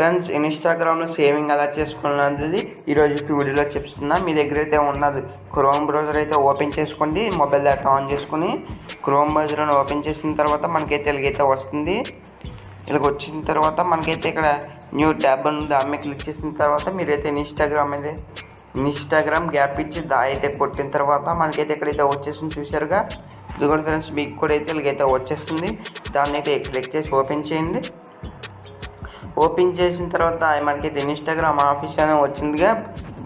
Friends ఇన్స్టాగ్రామ్లో saving ఎలా చేసుకున్నది ఈరోజు వీడియోలో చెప్తున్నా. మీ దగ్గర అయితే ఉన్నది క్రోమ్ బ్రౌజర్ అయితే ఓపెన్ చేసుకోండి. మొబైల్ డేటా ఆన్ చేసుకుని క్రోమ్ బ్రౌజర్ని ఓపెన్ చేసిన తర్వాత మనకైతే ఇలాగైతే వస్తుంది. ఇలాగ వచ్చిన తర్వాత మనకైతే ఇక్కడ న్యూ ట్యాబ్ ఉంది. ఆమె క్లిక్ చేసిన తర్వాత మీరైతే ఇన్స్టాగ్రామ్ అయితే ఇన్స్టాగ్రామ్ గ్యాప్ ఇచ్చి దా అయితే కొట్టిన తర్వాత మనకైతే ఇక్కడైతే వచ్చేసింది చూసారుగా ఇదిగోండి ఫ్రెండ్స్ మీకు కూడా అయితే ఇలాగైతే వచ్చేస్తుంది. దాన్ని అయితే క్లిక్ చేసి ఓపెన్ చేయండి. ఓపెన్ చేసిన తర్వాత మనకి అయితే ఇన్స్టాగ్రామ్ ఆఫీస్ అని వచ్చిందిగా.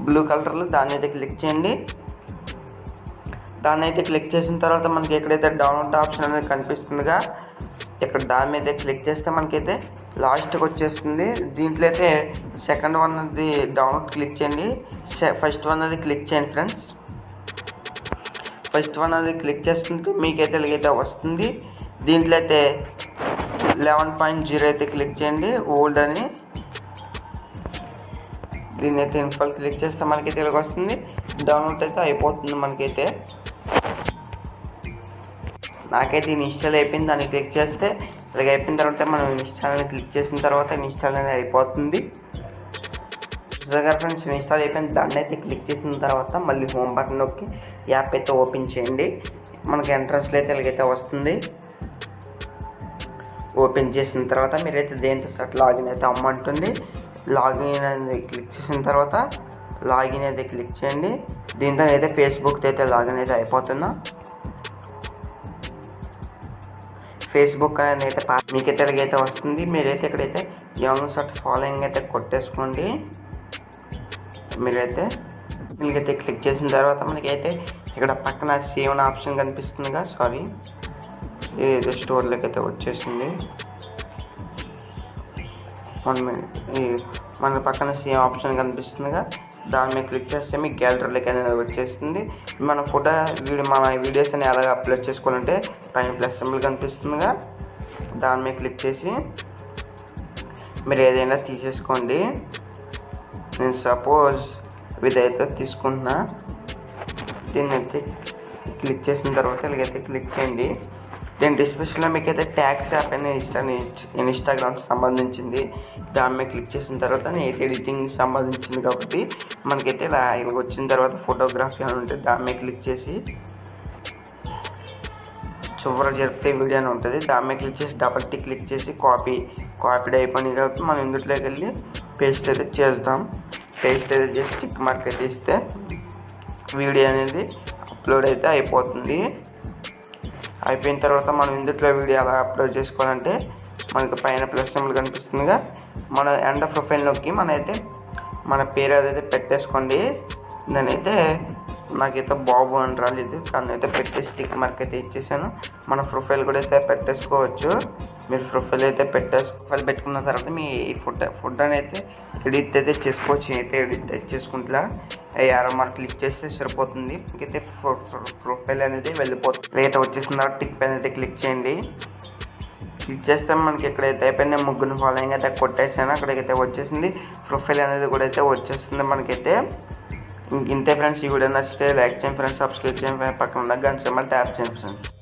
బ్లూ కలర్లో దాన్ని అయితే క్లిక్ చేయండి. దాన్ని అయితే క్లిక్ చేసిన తర్వాత మనకి ఎక్కడైతే డౌన్లోడ్ ఆప్షన్ అనేది కనిపిస్తుందిగా ఇక్కడ దాని మీద క్లిక్ చేస్తే మనకైతే లాస్ట్కి వచ్చేస్తుంది. దీంట్లో అయితే సెకండ్ వన్ అది డౌన్లోడ్ క్లిక్ చేయండి. ఫస్ట్ వన్ అది క్లిక్ చేయండి ఫ్రెండ్స్ ఫస్ట్ వన్ అది క్లిక్ చేస్తుంటే మీకైతే ఇలాగైతే వస్తుంది. దీంట్లో అయితే లెవెన్ పాయింట్ జీరో అయితే క్లిక్ చేయండి. ఓల్డ్ అని. దీన్ని అయితే ఇన్ఫాల్ క్లిక్ చేస్తే మనకైతే తెలుగు వస్తుంది. డౌన్లోడ్ అయితే అయిపోతుంది మనకైతే. నాకైతే ఇన్స్టాల్ అయిపోయింది. దాన్ని క్లిక్ చేస్తే ఇలాగ అయిపోయిన తర్వాత మనం ఇన్స్టాల్ అని క్లిక్ చేసిన తర్వాత ఇన్స్టాల్ అనేది అయిపోతుంది. చూసాగా ఫ్రెండ్స్ ఇన్స్టాల్ అయిపోయిన దాన్ని అయితే క్లిక్ చేసిన తర్వాత మళ్ళీ హోమ్ బటన్ నొక్కి యాప్ అయితే ఓపెన్ చేయండి. మనకి ఎంట్రన్స్లో అయితే ఇలాగైతే వస్తుంది. ఓపెన్ చేసిన తర్వాత మీరైతే దేంతో సార్ లాగిన్ అయితే అమ్మంటుంది. లాగిన్ అనేది క్లిక్ చేసిన తర్వాత లాగిన్ అయితే క్లిక్ చేయండి. దీంతో అయితే ఫేస్బుక్ అయితే లాగిన్ అయితే అయిపోతున్నా. ఫేస్బుక్ అనేది అయితే మీకు తెలుగైతే వస్తుంది. మీరైతే ఇక్కడైతే యంగ్ షాట్ ఫాలోయింగ్ అయితే కొట్టేసుకోండి. మీరైతే మీకైతే క్లిక్ చేసిన తర్వాత మనకైతే ఇక్కడ పక్కన సేవ్ ఆప్షన్ కనిపిస్తుందిగా సారీ. ఇది స్టోర్లోకి అయితే వచ్చేసింది. వన్ మినిట్ ఈ మన పక్కన సేమ్ ఆప్షన్ కనిపిస్తుందిగా. దాని మీద క్లిక్ చేస్తే మీకు గ్యాలరీలోకి అనేది వచ్చేస్తుంది మన ఫోటో వీడియో మన వీడియోస్ అని ఎలాగ అప్లోడ్ చేసుకోవాలంటే పైన ప్లస్ సింబల్ కనిపిస్తుందిగా. దాని మీద క్లిక్ చేసి మీరు ఏదైనా తీసేసుకోండి. నేను సపోజ్ ఇదైతే తీసుకుంటున్నా. దీన్ని అయితే క్లిక్ చేసిన తర్వాత ఇలాగైతే క్లిక్ చేయండి. దీని డిస్క్రిప్షన్లో మీకు అయితే ట్యాక్స్ యాప్ అనేది ఇస్తాను ఇన్స్టాగ్రామ్ సంబంధించింది. దాని మీద క్లిక్ చేసిన తర్వాత నేను ఎడిటింగ్ సంబంధించింది కాబట్టి మనకైతే ఇలా ఇలా వచ్చిన తర్వాత ఫోటోగ్రఫీ అని ఉంటుంది దాని మీద క్లిక్ చేసి చివర జరిపితే వీడియో అని ఉంటుంది. దాని మీద క్లిక్ చేసి డబల్ టిక్ క్లిక్ చేసి కాపీ కాపీడ్ అయిపోయింది కాబట్టి మనం ఇందులోకి వెళ్ళి పేస్ట్ అయితే చేద్దాం. పేస్ట్ అయితే చేసి టిక్ మార్క్ అయితే ఇస్తే వీడియో అనేది అప్లోడ్ అయితే అయిపోతుంది. అయిపోయిన తర్వాత మనం ఇందులో వీడియో ఎలా అప్లోడ్ చేసుకోవాలంటే మనకి పైన ప్లస్ సింబల్ కనిపిస్తుందిగా. మన ఎండ ప్రొఫైల్ నొక్కి మన అయితే మన పేరు అదైతే పెట్టేసుకోండి. నేనైతే నాకైతే బాబు అని రాలేదు. దాన్ని అయితే పెట్టేసి టిక్ మార్క్ అయితే ఇచ్చేసాను. మన ప్రొఫైల్ కూడా అయితే పెట్టేసుకోవచ్చు. మీరు ప్రొఫైల్ అయితే పెట్టేసి ప్రొఫైల్ పెట్టుకున్న తర్వాత మీ ఫుడ్ ఫుడ్ అని అయితే ఎడిట్ అయితే చేసుకోవచ్చు. అయితే ఎడిట్ అయితే చేసుకుంటా. మార్క్ క్లిక్ చేస్తే సరిపోతుంది. ఇంకైతే ప్రొఫైల్ అనేది వెళ్ళిపోతుంది. అయితే వచ్చేసిన తర్వాత టిక్ పైన అయితే క్లిక్ చేయండి. క్లిక్ చేస్తే మనకి ఎక్కడైతే అయిపోయింది. ముగ్గురు ఫాలోయింగ్ అయితే కొట్టేసాను. అక్కడికైతే వచ్చేసింది. ప్రొఫైల్ అనేది కూడా అయితే వచ్చేస్తుంది మనకైతే. ఇంక ఇంతే ఫ్రెండ్స్ ఈ వీడియో నచ్చితే లైక్ చేయండి ఫ్రెండ్స్ సబ్స్క్రైబ్ చేయండి. పక్కన ఉన్న గంట మళ్ళీ ట్యాప్ చేయండి ఫ్రెండ్స్